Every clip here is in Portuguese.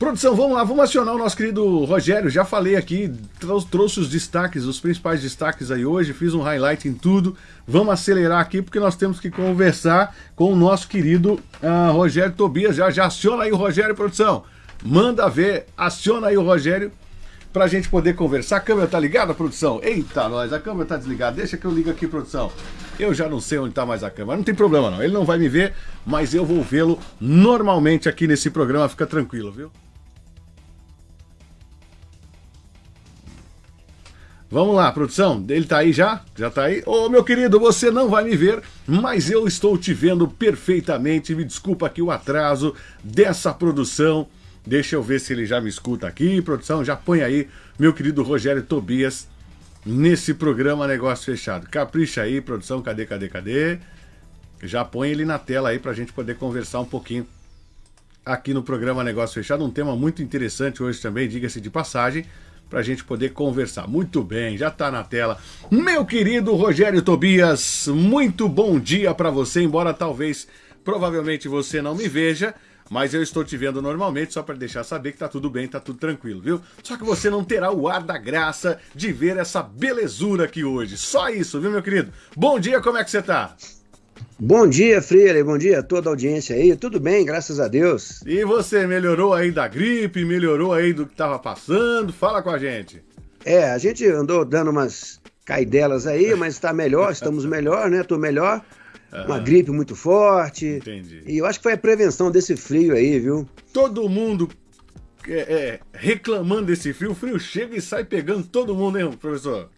Produção, vamos lá, vamos acionar o nosso querido Rogério. Já falei aqui, trouxe os destaques, os principais destaques aí hoje, fiz um highlight em tudo. Vamos acelerar aqui porque nós temos que conversar com o nosso querido uh, Rogério Tobias. Já, já aciona aí o Rogério, produção. Manda ver, aciona aí o Rogério pra gente poder conversar. A câmera tá ligada, produção? Eita, nós, a câmera tá desligada. Deixa que eu ligo aqui, produção. Eu já não sei onde tá mais a câmera. Não tem problema não, ele não vai me ver, mas eu vou vê-lo normalmente aqui nesse programa. Fica tranquilo, viu? Vamos lá, produção. Ele tá aí já? Já tá aí? Ô, meu querido, você não vai me ver, mas eu estou te vendo perfeitamente. Me desculpa aqui o atraso dessa produção. Deixa eu ver se ele já me escuta aqui. Produção, já põe aí, meu querido Rogério Tobias, nesse programa Negócio Fechado. Capricha aí, produção. Cadê, cadê, cadê? Já põe ele na tela aí pra gente poder conversar um pouquinho aqui no programa Negócio Fechado. Um tema muito interessante hoje também, diga-se de passagem para a gente poder conversar. Muito bem, já está na tela. Meu querido Rogério Tobias, muito bom dia para você, embora talvez, provavelmente você não me veja, mas eu estou te vendo normalmente, só para deixar saber que tá tudo bem, tá tudo tranquilo, viu? Só que você não terá o ar da graça de ver essa belezura aqui hoje. Só isso, viu, meu querido? Bom dia, como é que você tá? Bom dia, Freire. Bom dia a toda a audiência aí. Tudo bem, graças a Deus. E você melhorou aí da gripe? Melhorou aí do que estava passando? Fala com a gente. É, a gente andou dando umas caidelas aí, mas está melhor, estamos melhor, né? Tô melhor. Uma gripe muito forte. Entendi. E eu acho que foi a prevenção desse frio aí, viu? Todo mundo é, é, reclamando desse frio. O frio chega e sai pegando todo mundo, hein, professor?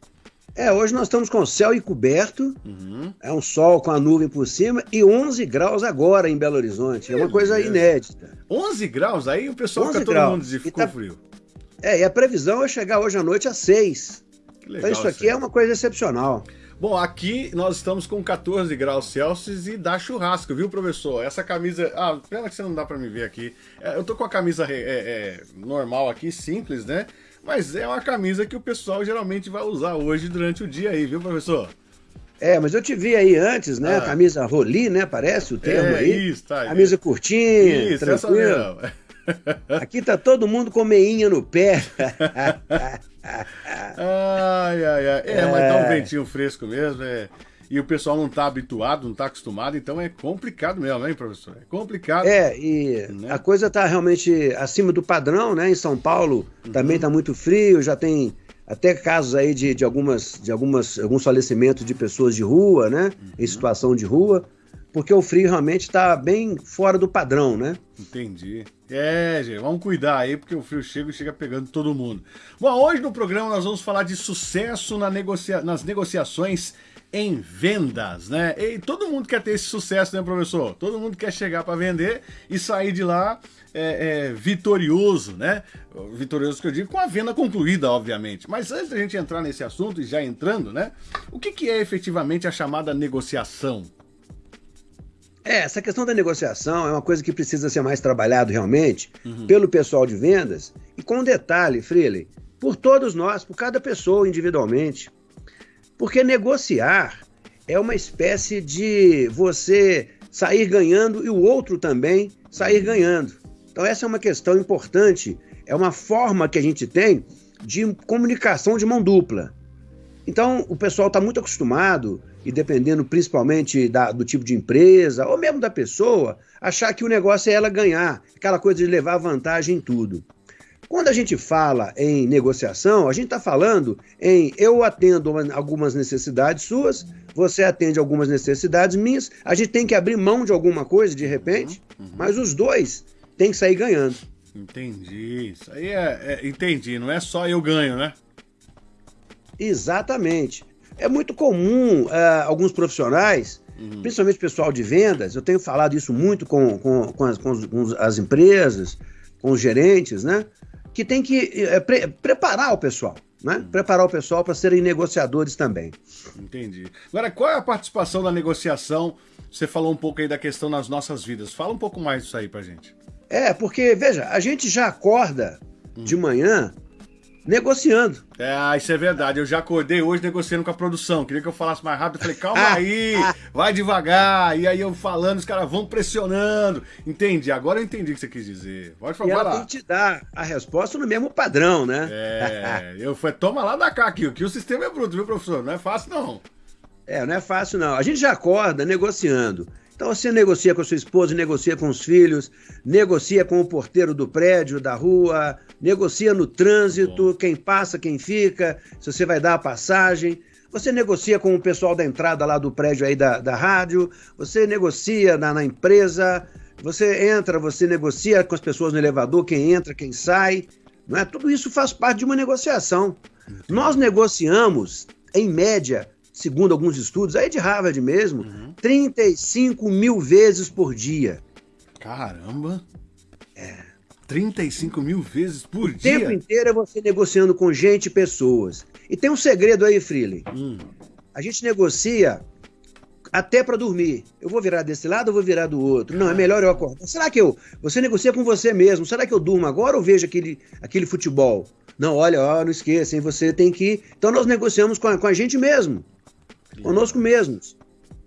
É, hoje nós estamos com o céu encoberto, uhum. é um sol com a nuvem por cima e 11 graus agora em Belo Horizonte. É uma coisa inédita. 11 graus? Aí o pessoal fica todo mundo de ficou tá... frio. É, e a previsão é chegar hoje à noite a 6. Que legal, então isso aqui é uma coisa excepcional. Bom, aqui nós estamos com 14 graus Celsius e dá churrasco, viu, professor? Essa camisa... Ah, pena que você não dá pra me ver aqui. É, eu tô com a camisa é, é, normal aqui, simples, né? Mas é uma camisa que o pessoal geralmente vai usar hoje durante o dia aí, viu, professor? É, mas eu te vi aí antes, né? Ah. Camisa roli, né? Parece o termo é, aí. Isso, tá. Camisa curtinha, isso, tranquilo. Aqui tá todo mundo com meinha no pé. ai, ai, ai. É, é, mas tá um ventinho fresco mesmo, é e o pessoal não está habituado, não está acostumado, então é complicado mesmo, hein, professor? É complicado. É, e né? a coisa está realmente acima do padrão, né? Em São Paulo uhum. também está muito frio, já tem até casos aí de, de, algumas, de algumas, alguns falecimentos de pessoas de rua, né? Uhum. Em situação de rua, porque o frio realmente está bem fora do padrão, né? Entendi. É, gente, vamos cuidar aí, porque o frio chega e chega pegando todo mundo. Bom, hoje no programa nós vamos falar de sucesso na negocia nas negociações em vendas, né? E todo mundo quer ter esse sucesso, né, professor? Todo mundo quer chegar para vender e sair de lá é, é, vitorioso, né? Vitorioso que eu digo, com a venda concluída, obviamente. Mas antes da gente entrar nesse assunto, e já entrando, né? O que, que é efetivamente a chamada negociação? É, essa questão da negociação é uma coisa que precisa ser mais trabalhado realmente uhum. pelo pessoal de vendas e com detalhe, Freely, por todos nós, por cada pessoa individualmente. Porque negociar é uma espécie de você sair ganhando e o outro também sair ganhando. Então, essa é uma questão importante, é uma forma que a gente tem de comunicação de mão dupla. Então, o pessoal está muito acostumado, e dependendo principalmente da, do tipo de empresa, ou mesmo da pessoa, achar que o negócio é ela ganhar, aquela coisa de levar vantagem em tudo. Quando a gente fala em negociação, a gente está falando em eu atendo algumas necessidades suas, você atende algumas necessidades minhas, a gente tem que abrir mão de alguma coisa de repente, uhum, uhum. mas os dois têm que sair ganhando. Entendi. Isso aí é, é, Entendi. Não é só eu ganho, né? Exatamente. É muito comum uh, alguns profissionais, uhum. principalmente pessoal de vendas, eu tenho falado isso muito com, com, com, as, com as empresas, com os gerentes, né? Que tem que é, pre preparar o pessoal. Né? Uhum. Preparar o pessoal para serem negociadores também. Entendi. Agora, qual é a participação da negociação? Você falou um pouco aí da questão nas nossas vidas. Fala um pouco mais disso aí pra gente. É, porque, veja, a gente já acorda hum. de manhã negociando. É, isso é verdade. Eu já acordei hoje negociando com a produção. Queria que eu falasse mais rápido. Eu falei, calma ah, aí, ah. vai devagar. E aí eu falando, os caras vão pressionando. Entendi, agora eu entendi o que você quis dizer. Pode falar. E ela tem que te dar a resposta no mesmo padrão, né? É, eu falei, toma lá da cá aqui, que o sistema é bruto, viu, professor? Não é fácil, não. É, não é fácil, não. A gente já acorda negociando. Então você negocia com a sua esposa, negocia com os filhos, negocia com o porteiro do prédio, da rua, negocia no trânsito, quem passa, quem fica, se você vai dar a passagem. Você negocia com o pessoal da entrada lá do prédio aí da, da rádio, você negocia na, na empresa, você entra, você negocia com as pessoas no elevador, quem entra, quem sai. Não é? Tudo isso faz parte de uma negociação. Nós negociamos, em média, segundo alguns estudos, aí de Harvard mesmo, uhum. 35 mil vezes por dia. Caramba! É. 35 mil vezes por o dia? O tempo inteiro é você negociando com gente e pessoas. E tem um segredo aí, Freely. Hum. A gente negocia até para dormir. Eu vou virar desse lado ou vou virar do outro? Não, é melhor eu acordar. Será que eu. Você negocia com você mesmo. Será que eu durmo agora ou vejo aquele, aquele futebol? Não, olha, ó, não esqueça, hein? Você tem que. Então nós negociamos com a, com a gente mesmo conosco mesmos.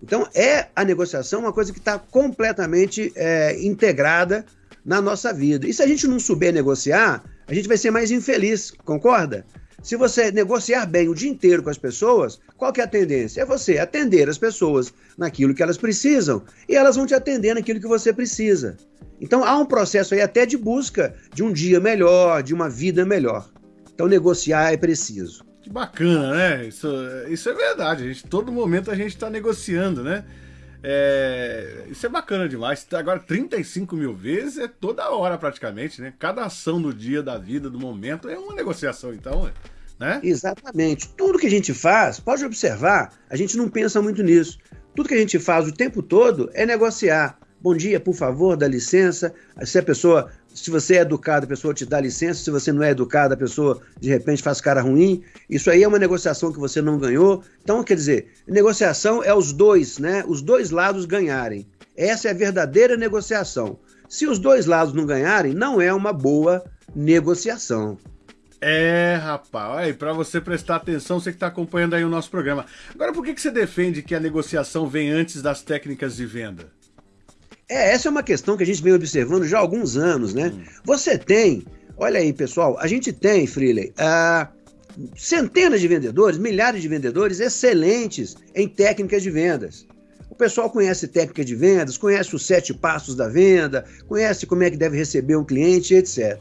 Então, é a negociação uma coisa que está completamente é, integrada na nossa vida. E se a gente não souber negociar, a gente vai ser mais infeliz, concorda? Se você negociar bem o dia inteiro com as pessoas, qual que é a tendência? É você atender as pessoas naquilo que elas precisam e elas vão te atender naquilo que você precisa. Então há um processo aí até de busca de um dia melhor, de uma vida melhor. Então negociar é preciso. Que bacana, né? Isso, isso é verdade. A gente, todo momento a gente está negociando, né? É, isso é bacana demais. Agora, 35 mil vezes é toda hora praticamente, né? Cada ação do dia, da vida, do momento é uma negociação, então, né? Exatamente. Tudo que a gente faz, pode observar, a gente não pensa muito nisso. Tudo que a gente faz o tempo todo é negociar. Bom dia, por favor, dá licença. Se a pessoa se você é educado, a pessoa te dá licença. Se você não é educado, a pessoa de repente faz cara ruim. Isso aí é uma negociação que você não ganhou. Então, quer dizer, negociação é os dois, né? Os dois lados ganharem. Essa é a verdadeira negociação. Se os dois lados não ganharem, não é uma boa negociação. É, rapaz, aí para você prestar atenção, você que está acompanhando aí o nosso programa. Agora, por que, que você defende que a negociação vem antes das técnicas de venda? É, essa é uma questão que a gente vem observando já há alguns anos, né? Hum. Você tem, olha aí, pessoal, a gente tem, Freeley, uh, centenas de vendedores, milhares de vendedores excelentes em técnicas de vendas. O pessoal conhece técnica de vendas, conhece os sete passos da venda, conhece como é que deve receber um cliente, etc.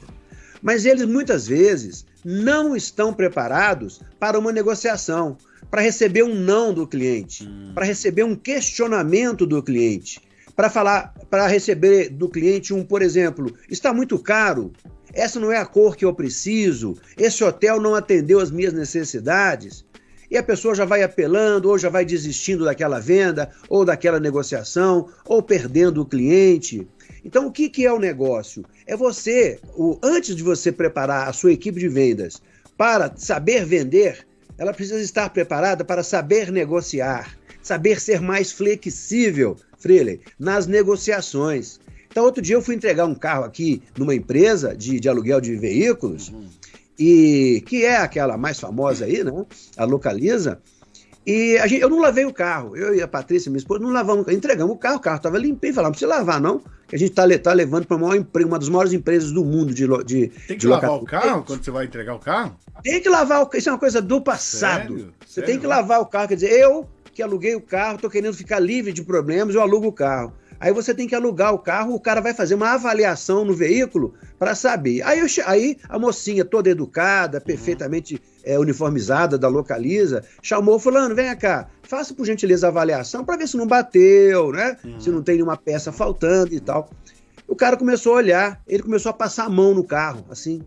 Mas eles muitas vezes não estão preparados para uma negociação, para receber um não do cliente, hum. para receber um questionamento do cliente para falar, para receber do cliente um, por exemplo, está muito caro, essa não é a cor que eu preciso, esse hotel não atendeu as minhas necessidades. E a pessoa já vai apelando, ou já vai desistindo daquela venda, ou daquela negociação, ou perdendo o cliente. Então, o que, que é o negócio? É você, o, antes de você preparar a sua equipe de vendas para saber vender, ela precisa estar preparada para saber negociar, saber ser mais flexível, Freeling, nas negociações. Então, outro dia eu fui entregar um carro aqui numa empresa de, de aluguel de veículos, uhum. e que é aquela mais famosa aí, né? A Localiza. E gente, eu não lavei o carro. Eu e a Patrícia, minha esposa, não lavamos, entregamos o carro, o carro estava limpinho. Falamos, não precisa lavar, não. Que a gente está tá levando para uma, uma das maiores empresas do mundo de de Tem que de lavar o carro quando você vai entregar o carro? Tem que lavar o carro. Isso é uma coisa do passado. Sério? Você Sério? tem que lavar o carro. Quer dizer, eu que aluguei o carro, estou querendo ficar livre de problemas, eu alugo o carro. Aí você tem que alugar o carro, o cara vai fazer uma avaliação no veículo para saber. Aí, eu, aí a mocinha, toda educada, perfeitamente é, uniformizada da localiza, chamou fulano, vem cá, faça por gentileza a avaliação para ver se não bateu, né? Uhum. Se não tem nenhuma peça faltando e tal. O cara começou a olhar, ele começou a passar a mão no carro, assim,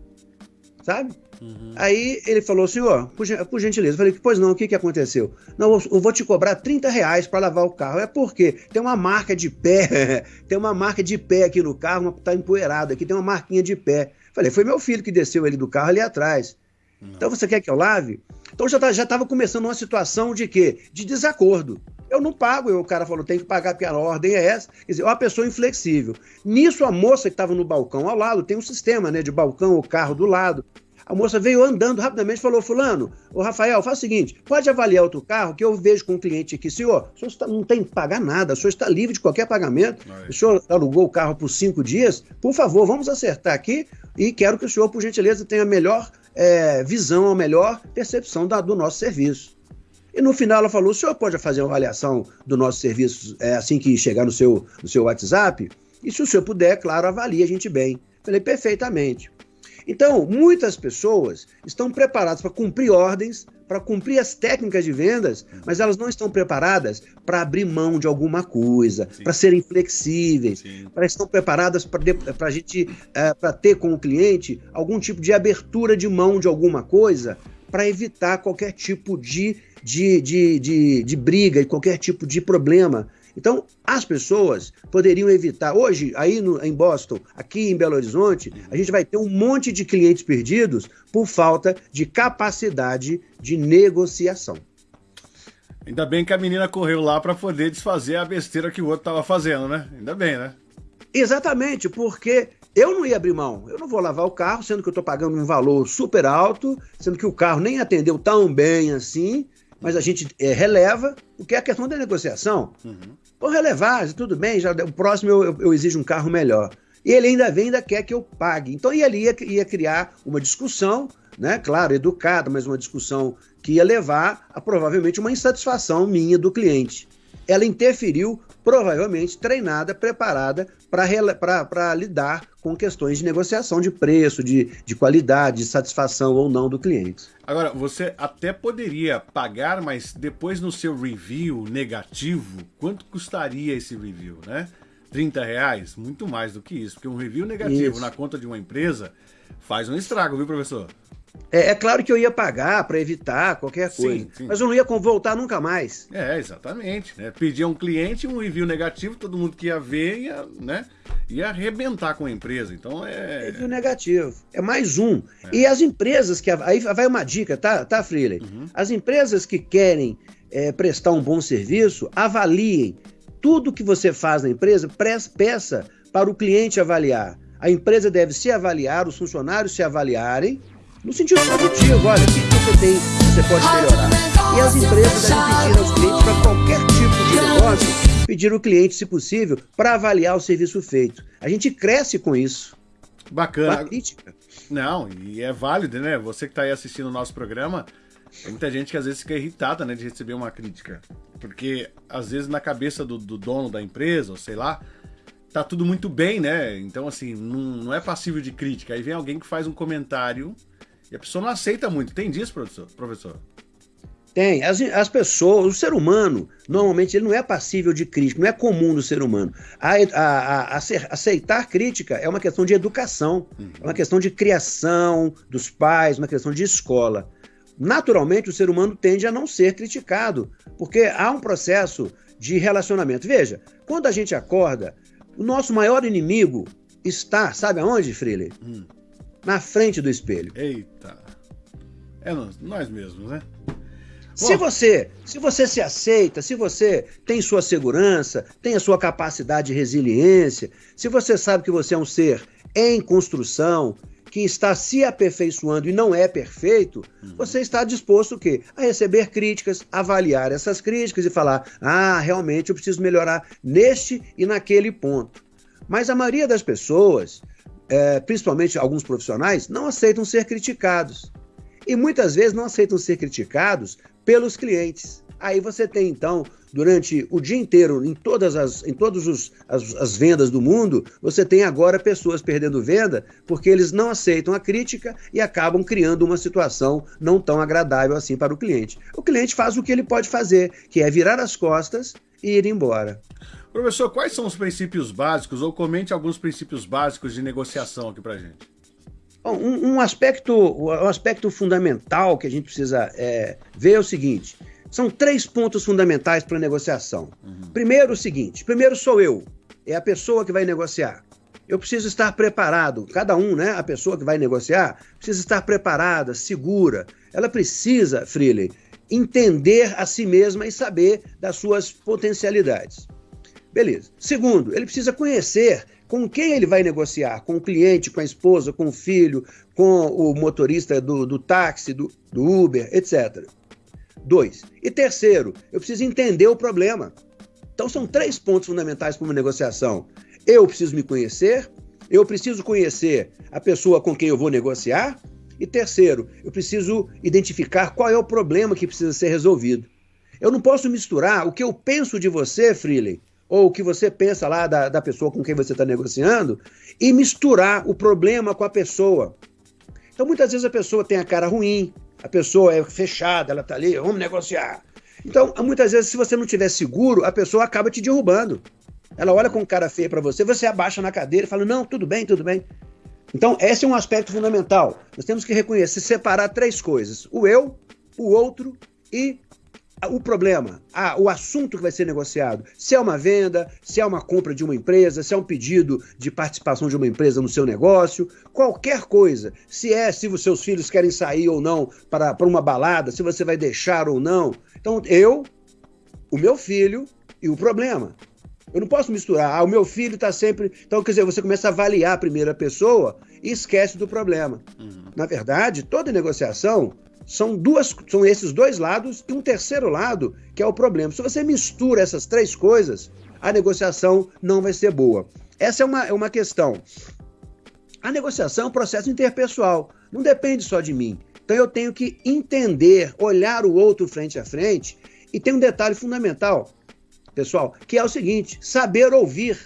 sabe? Uhum. Aí ele falou, senhor, por, por gentileza. Eu falei, pois não, o que, que aconteceu? Não, eu vou te cobrar 30 reais para lavar o carro. É porque tem uma marca de pé, tem uma marca de pé aqui no carro, tá empoeirado aqui, tem uma marquinha de pé. Eu falei, foi meu filho que desceu ele do carro ali atrás. Não. Então você quer que eu lave? Então já tá, já estava começando uma situação de quê? De desacordo. Eu não pago, o cara falou, tem que pagar porque a ordem é essa. Quer dizer, uma pessoa inflexível. Nisso, a moça que estava no balcão ao lado, tem um sistema né, de balcão, o carro do lado. A moça veio andando rapidamente e falou: Fulano, o Rafael, faz o seguinte: pode avaliar outro carro que eu vejo com um cliente aqui. Senhor, o senhor está, não tem que pagar nada, o senhor está livre de qualquer pagamento. Aí. O senhor alugou o carro por cinco dias. Por favor, vamos acertar aqui e quero que o senhor, por gentileza, tenha a melhor é, visão, a melhor percepção da, do nosso serviço. E no final ela falou: o senhor pode fazer uma avaliação do nosso serviço é, assim que chegar no seu, no seu WhatsApp? E se o senhor puder, claro, avalie a gente bem. Falei, perfeitamente. Então, muitas pessoas estão preparadas para cumprir ordens, para cumprir as técnicas de vendas, mas elas não estão preparadas para abrir mão de alguma coisa, para serem flexíveis, para estão preparadas para a gente é, para ter com o cliente algum tipo de abertura de mão de alguma coisa para evitar qualquer tipo de, de, de, de, de briga e qualquer tipo de problema então, as pessoas poderiam evitar. Hoje, aí no, em Boston, aqui em Belo Horizonte, a gente vai ter um monte de clientes perdidos por falta de capacidade de negociação. Ainda bem que a menina correu lá para poder desfazer a besteira que o outro estava fazendo, né? Ainda bem, né? Exatamente, porque eu não ia abrir mão. Eu não vou lavar o carro, sendo que eu estou pagando um valor super alto, sendo que o carro nem atendeu tão bem assim mas a gente é, releva, o que é a questão da negociação. Uhum. Vou relevar, tudo bem, já, o próximo eu, eu, eu, exijo um carro melhor. E ele ainda vem, ainda quer que eu pague. Então ele ia, ia criar uma discussão, né? Claro, educada, mas uma discussão que ia levar a provavelmente uma insatisfação minha do cliente. Ela interferiu provavelmente treinada, preparada para lidar com questões de negociação de preço, de, de qualidade, de satisfação ou não do cliente. Agora, você até poderia pagar, mas depois no seu review negativo, quanto custaria esse review, né? 30 reais? Muito mais do que isso, porque um review negativo isso. na conta de uma empresa faz um estrago, viu, professor? É, é, claro que eu ia pagar para evitar qualquer coisa, sim, sim. mas eu não ia voltar nunca mais. É, exatamente. Né? Pedir a um cliente um review negativo, todo mundo que ia ver ia, né, ia arrebentar com a empresa. Então é. Review negativo. É mais um. É. E as empresas que. Aí vai uma dica, tá, tá Freely? Uhum. As empresas que querem é, prestar um bom serviço, avaliem tudo que você faz na empresa, peça para o cliente avaliar. A empresa deve se avaliar, os funcionários se avaliarem no sentido positivo, olha, o que você tem, você pode melhorar. E as empresas devem pedir aos clientes para qualquer tipo de negócio, pedir o cliente, se possível, para avaliar o serviço feito. A gente cresce com isso. Bacana. Com a crítica. Não, e é válido, né? Você que está aí assistindo o nosso programa, tem muita gente que às vezes fica irritada, né, de receber uma crítica. Porque às vezes na cabeça do, do dono da empresa, ou sei lá, tá tudo muito bem, né? Então, assim, não, não é passível de crítica. Aí vem alguém que faz um comentário e a pessoa não aceita muito. Tem disso, professor? professor? Tem. As, as pessoas, o ser humano, normalmente, ele não é passível de crítica, não é comum do ser humano. A, a, a, aceitar crítica é uma questão de educação, uhum. é uma questão de criação dos pais, uma questão de escola. Naturalmente, o ser humano tende a não ser criticado, porque há um processo de relacionamento. Veja, quando a gente acorda, o nosso maior inimigo está, sabe aonde, Freire? Hum na frente do espelho. Eita. É nós mesmos, né? Se você, se você se aceita, se você tem sua segurança, tem a sua capacidade de resiliência, se você sabe que você é um ser em construção, que está se aperfeiçoando e não é perfeito, uhum. você está disposto o quê? A receber críticas, avaliar essas críticas e falar: "Ah, realmente eu preciso melhorar neste e naquele ponto". Mas a maioria das pessoas é, principalmente alguns profissionais, não aceitam ser criticados. E muitas vezes não aceitam ser criticados pelos clientes. Aí você tem, então, durante o dia inteiro, em todas as, em todos os, as, as vendas do mundo, você tem agora pessoas perdendo venda porque eles não aceitam a crítica e acabam criando uma situação não tão agradável assim para o cliente. O cliente faz o que ele pode fazer, que é virar as costas e ir embora. Professor, quais são os princípios básicos, ou comente alguns princípios básicos de negociação aqui para gente. Um, um, aspecto, um aspecto fundamental que a gente precisa é, ver é o seguinte: são três pontos fundamentais para a negociação. Uhum. Primeiro, o seguinte: primeiro sou eu, é a pessoa que vai negociar. Eu preciso estar preparado, cada um, né? A pessoa que vai negociar, precisa estar preparada, segura. Ela precisa, Freely, entender a si mesma e saber das suas potencialidades. Beleza. Segundo, ele precisa conhecer com quem ele vai negociar? Com o cliente, com a esposa, com o filho, com o motorista do, do táxi, do, do Uber, etc. Dois. E terceiro, eu preciso entender o problema. Então são três pontos fundamentais para uma negociação. Eu preciso me conhecer, eu preciso conhecer a pessoa com quem eu vou negociar, e terceiro, eu preciso identificar qual é o problema que precisa ser resolvido. Eu não posso misturar o que eu penso de você, Freely, ou o que você pensa lá da, da pessoa com quem você está negociando, e misturar o problema com a pessoa. Então, muitas vezes a pessoa tem a cara ruim, a pessoa é fechada, ela está ali, vamos negociar. Então, muitas vezes, se você não tiver seguro, a pessoa acaba te derrubando. Ela olha com cara feia para você, você abaixa na cadeira e fala: Não, tudo bem, tudo bem. Então, esse é um aspecto fundamental. Nós temos que reconhecer, separar três coisas: o eu, o outro e o problema, o assunto que vai ser negociado, se é uma venda, se é uma compra de uma empresa, se é um pedido de participação de uma empresa no seu negócio, qualquer coisa, se é se os seus filhos querem sair ou não para, para uma balada, se você vai deixar ou não. Então, eu, o meu filho e o problema. Eu não posso misturar. Ah, o meu filho está sempre. Então, quer dizer, você começa a avaliar a primeira pessoa e esquece do problema. Uhum. Na verdade, toda negociação são duas, são esses dois lados e um terceiro lado que é o problema. Se você mistura essas três coisas, a negociação não vai ser boa. Essa é uma, é uma questão. A negociação é um processo interpessoal, não depende só de mim. Então eu tenho que entender, olhar o outro frente a frente. E tem um detalhe fundamental, pessoal, que é o seguinte: saber ouvir.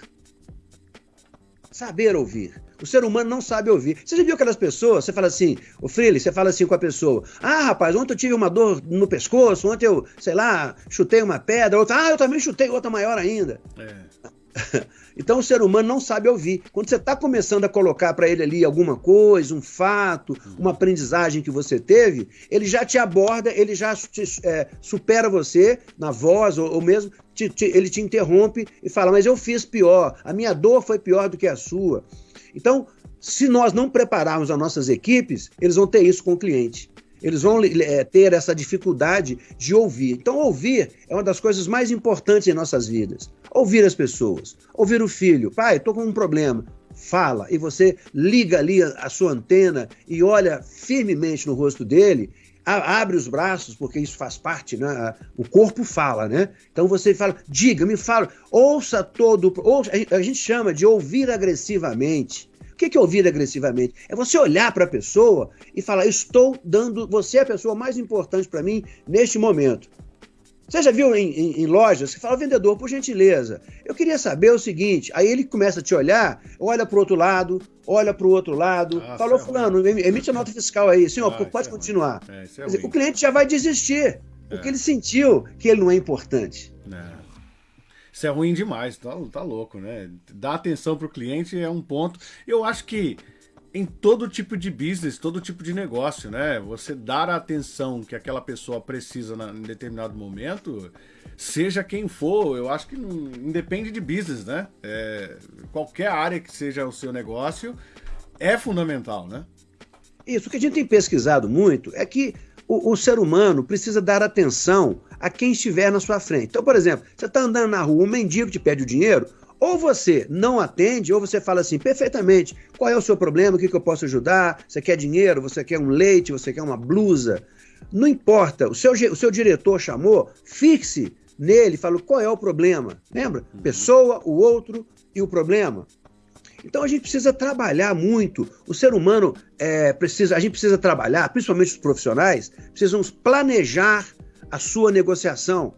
Saber ouvir. O ser humano não sabe ouvir. Você já viu aquelas pessoas, você fala assim, o Freely, você fala assim com a pessoa, ah, rapaz, ontem eu tive uma dor no pescoço, ontem eu, sei lá, chutei uma pedra, outra, ah, eu também chutei outra maior ainda. É. Então o ser humano não sabe ouvir. Quando você está começando a colocar para ele ali alguma coisa, um fato, uma aprendizagem que você teve, ele já te aborda, ele já te, é, supera você na voz, ou, ou mesmo te, te, ele te interrompe e fala: Mas eu fiz pior, a minha dor foi pior do que a sua. Então, se nós não prepararmos as nossas equipes, eles vão ter isso com o cliente. Eles vão é, ter essa dificuldade de ouvir. Então, ouvir é uma das coisas mais importantes em nossas vidas. Ouvir as pessoas. Ouvir o filho. Pai, estou com um problema. Fala. E você liga ali a, a sua antena e olha firmemente no rosto dele abre os braços, porque isso faz parte, né? O corpo fala, né? Então você fala, diga, me fala, ouça todo, ouça, a gente chama de ouvir agressivamente. O que é ouvir agressivamente? É você olhar para a pessoa e falar: estou dando, você é a pessoa mais importante para mim neste momento. Você já viu em, em, em, lojas que fala, vendedor, por gentileza, eu queria saber o seguinte. Aí ele começa a te olhar, olha para o outro lado, olha para o outro lado. Ah, falou, é fulano, emite a nota fiscal aí. Senhor, ah, pode é continuar. É, é dizer, o cliente já vai desistir, porque ele sentiu que ele não é importante. Isso é ruim demais, tá, tá louco, né? Dar atenção para o cliente é um ponto. Eu acho que em todo tipo de business, todo tipo de negócio, né? Você dar a atenção que aquela pessoa precisa na, em determinado momento, seja quem for, eu acho que não, independe de business, né? É, qualquer área que seja o seu negócio é fundamental, né? Isso, o que a gente tem pesquisado muito é que o, o, ser humano precisa dar atenção a quem estiver na sua frente. Então, por exemplo, você está andando na rua, um mendigo te pede o dinheiro, ou você não atende, ou você fala assim, perfeitamente, qual é o seu problema, o que, que eu posso ajudar? Você quer dinheiro, você quer um leite, você quer uma blusa? Não importa, o seu, o seu diretor chamou, fixe nele, fala qual é o problema. Lembra? Uhum. Pessoa, o outro e o problema. Então a gente precisa trabalhar muito. O ser humano é, precisa, a gente precisa trabalhar, principalmente os profissionais, precisamos planejar a sua negociação.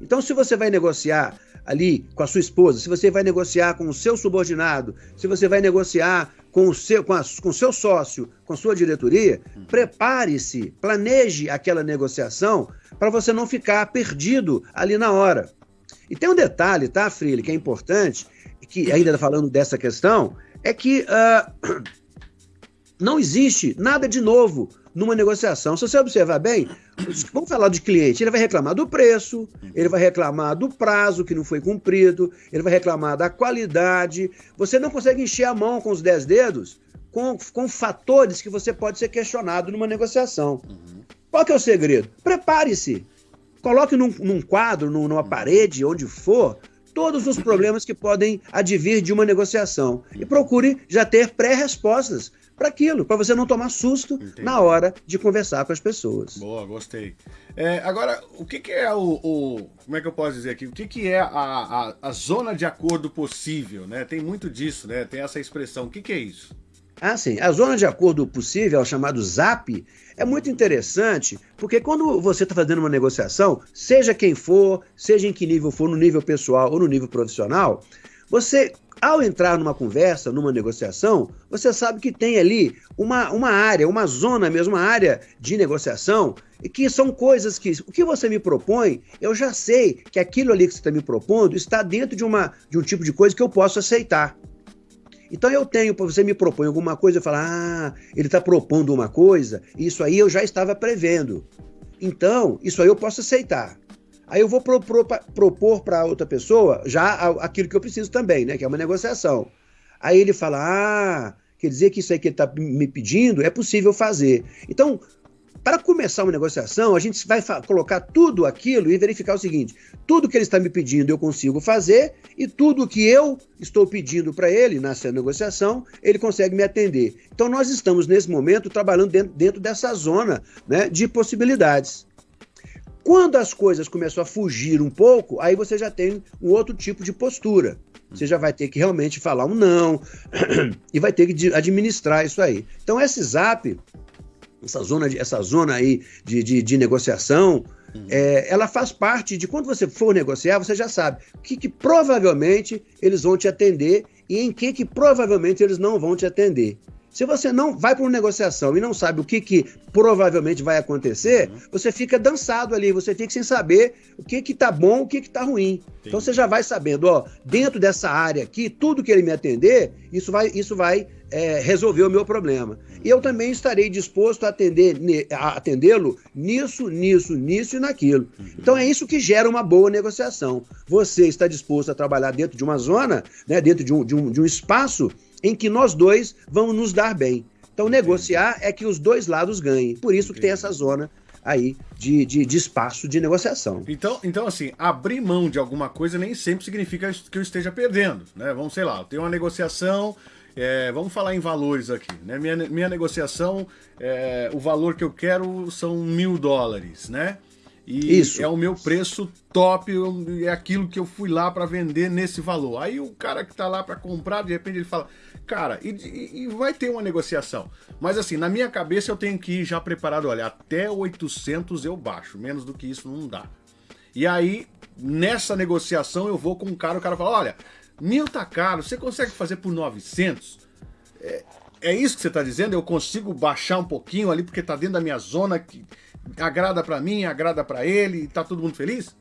Então, se você vai negociar ali com a sua esposa, se você vai negociar com o seu subordinado, se você vai negociar com o seu, com, a, com seu sócio, com a sua diretoria, uhum. prepare-se, planeje aquela negociação para você não ficar perdido ali na hora. E tem um detalhe, tá, Freire, que é importante, que ainda falando dessa questão, é que uh, não existe nada de novo numa negociação. Se você observar bem, vamos falar de cliente, ele vai reclamar do preço, ele vai reclamar do prazo que não foi cumprido, ele vai reclamar da qualidade. Você não consegue encher a mão com os dez dedos com, com fatores que você pode ser questionado numa negociação. Uhum. Qual que é o segredo? Prepare-se. Coloque num, num quadro, num, numa parede, onde for, todos os problemas que podem advir de uma negociação. E procure já ter pré-respostas para aquilo, para você não tomar susto Entendi. na hora de conversar com as pessoas. Boa, gostei. É, agora, o que, que, é o, o, Como é que eu posso dizer aqui? O que, que é a, a, a, zona de acordo possível? Né? Tem muito disso, né? Tem essa expressão. O que, que é isso? Ah, sim. A zona de acordo possível, chamado ZAP, é muito interessante, porque quando você está fazendo uma negociação, seja quem for, seja em que nível for, no nível pessoal ou no nível profissional, você, ao entrar numa conversa, numa negociação, você sabe que tem ali uma, uma área, uma zona mesmo, uma área de negociação, que são coisas que, o que você me propõe, eu já sei que aquilo ali que você está me propondo está dentro de, uma, de um tipo de coisa que eu posso aceitar. Então eu tenho, você me propõe alguma coisa, eu falo, ah, ele está propondo uma coisa, isso aí eu já estava prevendo. Então, isso aí eu posso aceitar. Aí eu vou propor, propor para outra pessoa já aquilo que eu preciso também, né? Que é uma negociação. Aí ele fala, ah, quer dizer que isso aí que ele está me pedindo é possível fazer. Então, para começar uma negociação, a gente vai colocar tudo aquilo e verificar o seguinte: tudo que ele está me pedindo eu consigo fazer, e tudo que eu estou pedindo para ele nessa negociação, ele consegue me atender. Então, nós estamos, nesse momento, trabalhando dentro, dentro dessa zona né, de possibilidades. Quando as coisas começam a fugir um pouco, aí você já tem um outro tipo de postura. Você já vai ter que realmente falar um não e vai ter que administrar isso aí. Então, esse zap essa zona, de, essa zona aí de, de, de negociação, uhum. é, ela faz parte de quando você for negociar, você já sabe o que, que provavelmente eles vão te atender e em que, que provavelmente eles não vão te atender. Se você não vai para uma negociação e não sabe o que, que provavelmente vai acontecer, uhum. você fica dançado ali, você fica sem saber o que que tá bom, o que que tá ruim. Entendi. Então você já vai sabendo, ó, dentro dessa área aqui, tudo que ele me atender, isso vai, isso vai é, resolver o meu problema. E eu também estarei disposto a atender a atendê-lo nisso, nisso, nisso e naquilo. Uhum. Então é isso que gera uma boa negociação. Você está disposto a trabalhar dentro de uma zona, né, dentro de um, de um, de um espaço em que nós dois vamos nos dar bem. Então, negociar é que os dois lados ganhem. Por isso que tem essa zona aí de, de, de, espaço de negociação. Então, então, assim, abrir mão de alguma coisa nem sempre significa que eu esteja perdendo, né? Vamos, sei lá, tem uma negociação, é, vamos falar em valores aqui, né? Minha, minha negociação, é, o valor que eu quero são mil dólares, né? E Isso. é o meu preço top, é aquilo que eu fui lá para vender nesse valor. Aí o cara que tá lá para comprar, de repente ele fala, cara, e, e, vai ter uma negociação. Mas assim, na minha cabeça eu tenho que ir já preparado, olha, até 800 eu baixo, menos do que isso não dá. E aí, nessa negociação eu vou com um cara, o cara fala, olha, mil tá caro, você consegue fazer por 900? É, é isso que você tá dizendo? Eu consigo baixar um pouquinho ali porque tá dentro da minha zona que agrada para mim, agrada para ele, tá todo mundo feliz?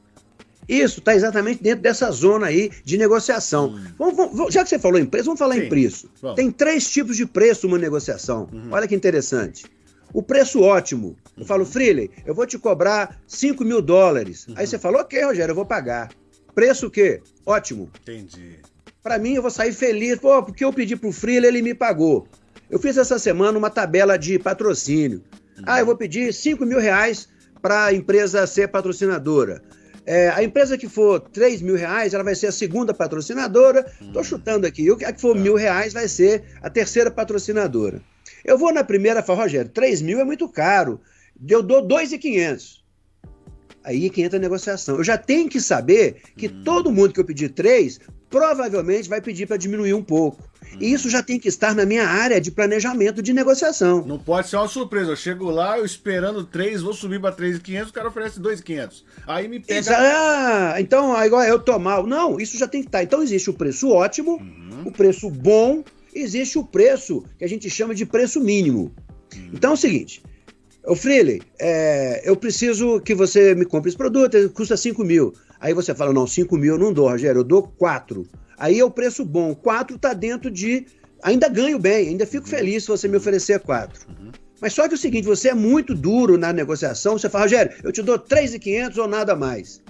Isso, está exatamente dentro dessa zona aí de negociação. Hum. Vamos, vamos, já que você falou em preço, vamos falar Sim. em preço. Vamos. Tem três tipos de preço numa negociação. Uhum. Olha que interessante. O preço ótimo. Eu falo, uhum. Freely, eu vou te cobrar 5 mil dólares. Uhum. Aí você fala, ok, Rogério, eu vou pagar. Preço o quê? Ótimo. Entendi. Para mim, eu vou sair feliz. Pô, porque eu pedi pro Freely, ele me pagou. Eu fiz essa semana uma tabela de patrocínio. Ah, eu vou pedir 5 mil reais para a empresa ser patrocinadora. É, a empresa que for 3 mil reais, ela vai ser a segunda patrocinadora. Estou chutando aqui. A que for tá. mil reais vai ser a terceira patrocinadora. Eu vou na primeira e falo, Rogério, 3 mil é muito caro. Eu dou 2,500. Aí que entra a negociação. Eu já tenho que saber que hum. todo mundo que eu pedir 3 provavelmente vai pedir para diminuir um pouco. E isso já tem que estar na minha área de planejamento de negociação. Não pode ser uma surpresa. Eu chego lá, eu esperando 3, vou subir para 3,500, o cara oferece 2,500. Aí me pega. Isso, ah, então, agora eu tô mal. Não, isso já tem que estar. Então existe o preço ótimo, uhum. o preço bom, existe o preço que a gente chama de preço mínimo. Uhum. Então é o seguinte. Ô Freely, é, eu preciso que você me compre esse produto, custa 5 mil. Aí você fala, não, 5 mil eu não dou, Rogério, eu dou 4. Aí é o preço bom. 4 está dentro de. Ainda ganho bem, ainda fico uhum. feliz se você me oferecer 4. Uhum. Mas só que é o seguinte, você é muito duro na negociação, você fala, Rogério, eu te dou 3,500 ou nada mais.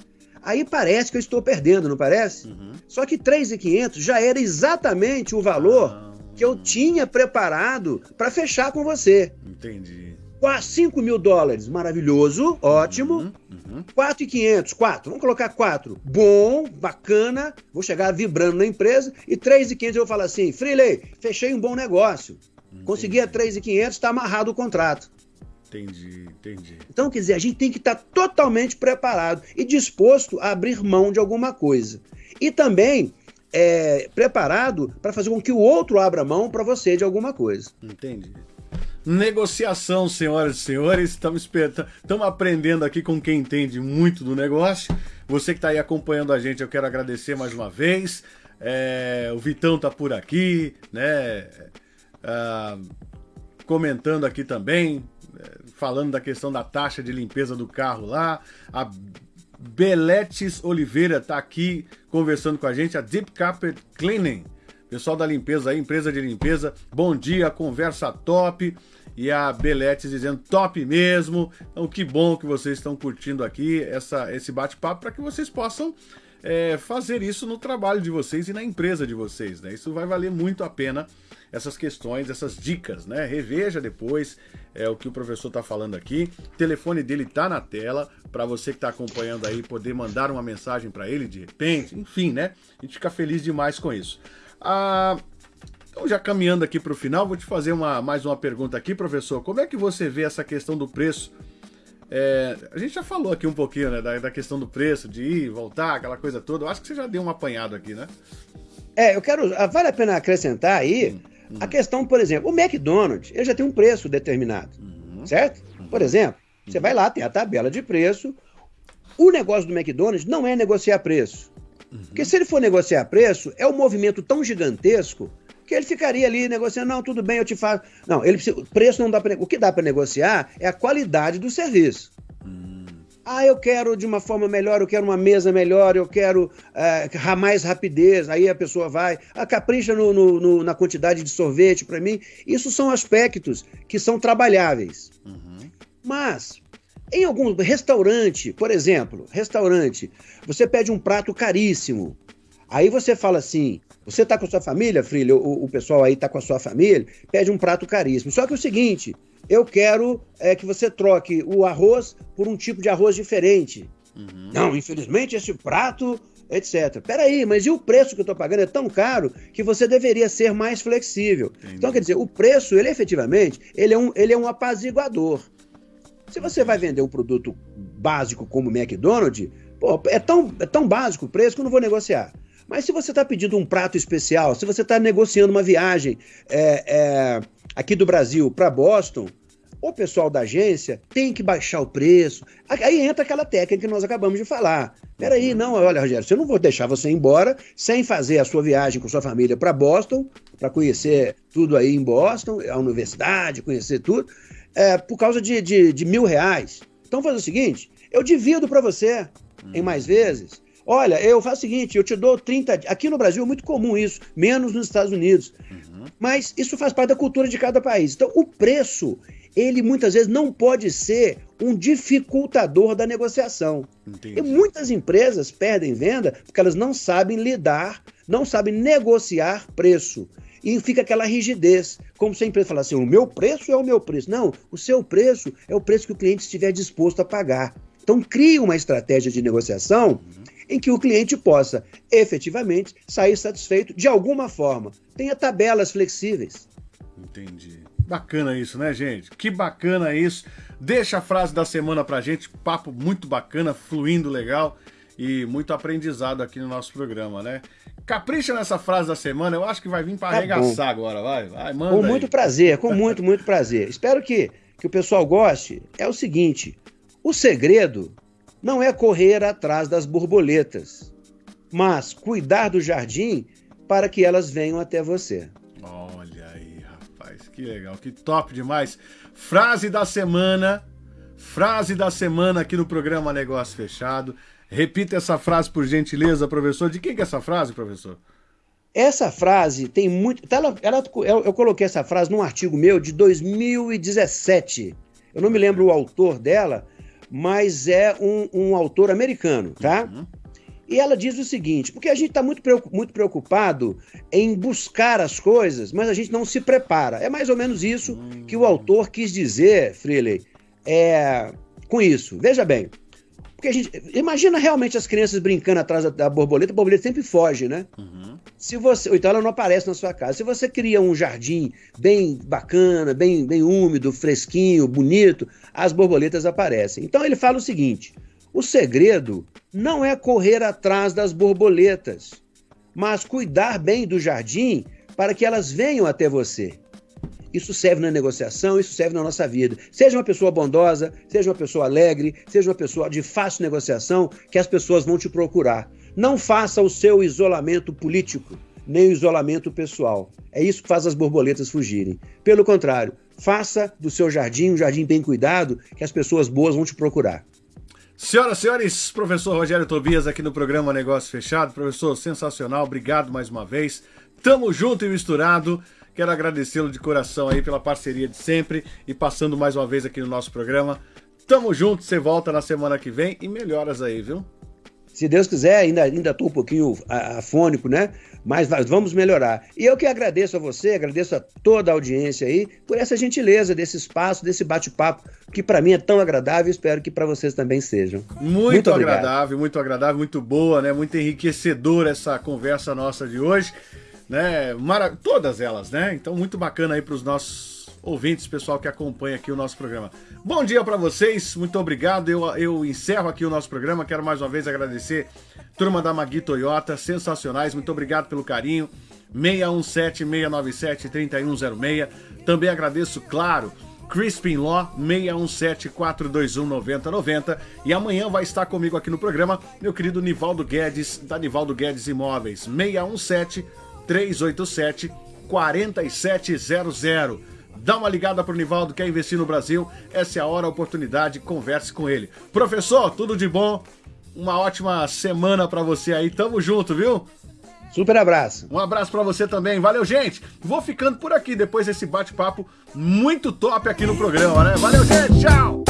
Aí parece que eu estou perdendo, não parece? Uhum. Só que 3,500 já era exatamente o valor ah. que eu tinha preparado para fechar com você. Entendi. 5 mil dólares, maravilhoso, ótimo. Uhum. Uhum. 4,500, 4, vamos colocar 4. Bom, bacana, vou chegar vibrando na empresa e 3,500 eu vou falar assim, Freeley, fechei um bom negócio. Entendi. Consegui a 3,500, está amarrado o contrato. Entendi, entendi. Então, quer dizer, a gente tem que estar tá totalmente preparado e disposto a abrir mão de alguma coisa. E também é, preparado para fazer com que o outro abra mão para você de alguma coisa. Entendi. Negociação, senhoras e senhores, estamos aprendendo aqui com quem entende muito do negócio. Você que está aí acompanhando a gente, eu quero agradecer mais uma vez. É, o Vitão está por aqui, né? Ah, comentando aqui também, é, falando da questão da taxa de limpeza do carro lá. A Beletes Oliveira está aqui conversando com a gente, a Deep Carpet Cleaning. Pessoal da limpeza aí, empresa de limpeza, bom dia, conversa top. E a Beletes dizendo top mesmo. Então, que bom que vocês estão curtindo aqui essa, esse bate-papo para que vocês possam é, fazer isso no trabalho de vocês e na empresa de vocês. Né? Isso vai valer muito a pena essas questões, essas dicas, né? Reveja depois é, o que o professor está falando aqui. O telefone dele está na tela para você que está acompanhando aí poder mandar uma mensagem para ele de repente, enfim, né? A gente fica feliz demais com isso. Ah, então, já caminhando aqui para o final, vou te fazer uma, mais uma pergunta aqui, professor. Como é que você vê essa questão do preço? É, a gente já falou aqui um pouquinho né, da, da, questão do preço, de ir, voltar, aquela coisa toda. Eu acho que você já deu um apanhado aqui, né? É, eu quero. Ah, vale a pena acrescentar aí hum. A questão, por exemplo, o McDonald's, ele já tem um preço determinado, uhum. certo? Por exemplo, você uhum. vai lá, tem a tabela de preço. O negócio do McDonald's não é negociar preço. Uhum. Porque se ele for negociar preço, é um movimento tão gigantesco que ele ficaria ali negociando, não, tudo bem, eu te faço. Não, ele precisa, preço não dá para O que dá para negociar é a qualidade do serviço. Ah, eu quero de uma forma melhor, eu quero uma mesa melhor, eu quero é, mais rapidez. Aí a pessoa vai, ah, capricha no, no, no, na quantidade de sorvete para mim. Isso são aspectos que são trabalháveis. Uhum. Mas, em algum restaurante, por exemplo, restaurante, você pede um prato caríssimo. Aí você fala assim: você está com a sua família, filho? O, o pessoal aí está com a sua família, pede um prato caríssimo. Só que é o seguinte: eu quero é, que você troque o arroz por um tipo de arroz diferente. Uhum. Não, infelizmente esse prato, etc. Peraí, mas e o preço que eu estou pagando é tão caro que você deveria ser mais flexível. Entendi. Então, quer dizer, o preço, ele efetivamente, ele é um, ele é um apaziguador. Se você vai vender um produto básico como o McDonald's, pô, é tão, é tão básico o preço que eu não vou negociar. Mas se você está pedindo um prato especial, se você está negociando uma viagem é, é, aqui do Brasil para Boston, o pessoal da agência tem que baixar o preço. Aí entra aquela técnica que nós acabamos de falar. Peraí, não, olha, Rogério, eu não vou deixar você ir embora sem fazer a sua viagem com sua família para Boston, para conhecer tudo aí em Boston, a universidade, conhecer tudo, é, por causa de, de, de mil reais. Então faz o seguinte: eu divido para você em mais vezes. Olha, eu faço o seguinte, eu te dou 30. Aqui no Brasil é muito comum isso, menos nos Estados Unidos. Uhum. Mas isso faz parte da cultura de cada país. Então, o preço ele muitas vezes não pode ser um dificultador da negociação. Entendi. E muitas empresas perdem venda porque elas não sabem lidar, não sabem negociar preço. E fica aquela rigidez, como se a empresa falasse assim: o meu preço é o meu preço. Não, o seu preço é o preço que o cliente estiver disposto a pagar. Então, crie uma estratégia de negociação. Em que o cliente possa efetivamente sair satisfeito de alguma forma. Tenha tabelas flexíveis. Entendi. Bacana isso, né, gente? Que bacana isso. Deixa a frase da semana pra gente. Papo muito bacana, fluindo legal e muito aprendizado aqui no nosso programa, né? Capricha nessa frase da semana, eu acho que vai vir para tá arregaçar bom. agora, vai, vai, manda Com muito aí. prazer, com muito, muito prazer. Espero que, que o pessoal goste. É o seguinte, o segredo não é correr atrás das borboletas, mas cuidar do jardim para que elas venham até você. Que legal, que top demais. Frase da semana. Frase da semana aqui no programa Negócio Fechado. Repita essa frase por gentileza, professor. De quem que é essa frase, professor? Essa frase tem muito. Tá, ela, ela, eu, eu coloquei essa frase num artigo meu de 2017. Eu não me lembro o autor dela, mas é um, um autor americano, tá? Uhum. E ela diz o seguinte: porque a gente está muito, muito preocupado em buscar as coisas, mas a gente não se prepara. É mais ou menos isso que o autor quis dizer, Freely, é, com isso. Veja bem, Porque a gente. Imagina realmente as crianças brincando atrás da, da borboleta, a borboleta sempre foge, né? Uhum. Se você, ou então ela não aparece na sua casa. Se você cria um jardim bem bacana, bem, bem úmido, fresquinho, bonito, as borboletas aparecem. Então ele fala o seguinte: o segredo não é correr atrás das borboletas, mas cuidar bem do jardim para que elas venham até você. Isso serve na negociação, isso serve na nossa vida. Seja uma pessoa bondosa, seja uma pessoa alegre, seja uma pessoa de fácil negociação, que as pessoas vão te procurar. Não faça o seu isolamento político, nem o isolamento pessoal. É isso que faz as borboletas fugirem. Pelo contrário, faça do seu jardim um jardim bem cuidado, que as pessoas boas vão te procurar. Senhoras e senhores, professor Rogério Tobias aqui no programa Negócio Fechado. Professor, sensacional, obrigado mais uma vez. Tamo junto e misturado. Quero agradecê-lo de coração aí pela parceria de sempre e passando mais uma vez aqui no nosso programa. Tamo junto, você volta na semana que vem e melhoras aí, viu? Se Deus quiser, ainda ainda tô um pouquinho afônico, né? Mas vamos melhorar. E eu que agradeço a você, agradeço a toda a audiência aí por essa gentileza desse espaço, desse bate-papo, que para mim é tão agradável e espero que para vocês também sejam. Muito, muito agradável, muito agradável, muito boa, né? Muito enriquecedora essa conversa nossa de hoje né? Mara... Todas elas, né? Então, muito bacana aí para os nossos ouvintes, pessoal que acompanha aqui o nosso programa. Bom dia para vocês, muito obrigado. Eu, eu encerro aqui o nosso programa. Quero mais uma vez agradecer turma da Magui Toyota, sensacionais. Muito obrigado pelo carinho. 617-697-3106. Também agradeço, claro, Crispin Law 617-421-9090 e amanhã vai estar comigo aqui no programa meu querido Nivaldo Guedes, da Nivaldo Guedes Imóveis 617 387 4700. Dá uma ligada pro Nivaldo, quer investir no Brasil? Essa é a hora, a oportunidade, converse com ele. Professor, tudo de bom? Uma ótima semana para você aí. Tamo junto, viu? Super abraço. Um abraço para você também. Valeu, gente. Vou ficando por aqui depois desse bate-papo muito top aqui no programa, né? Valeu, gente. Tchau.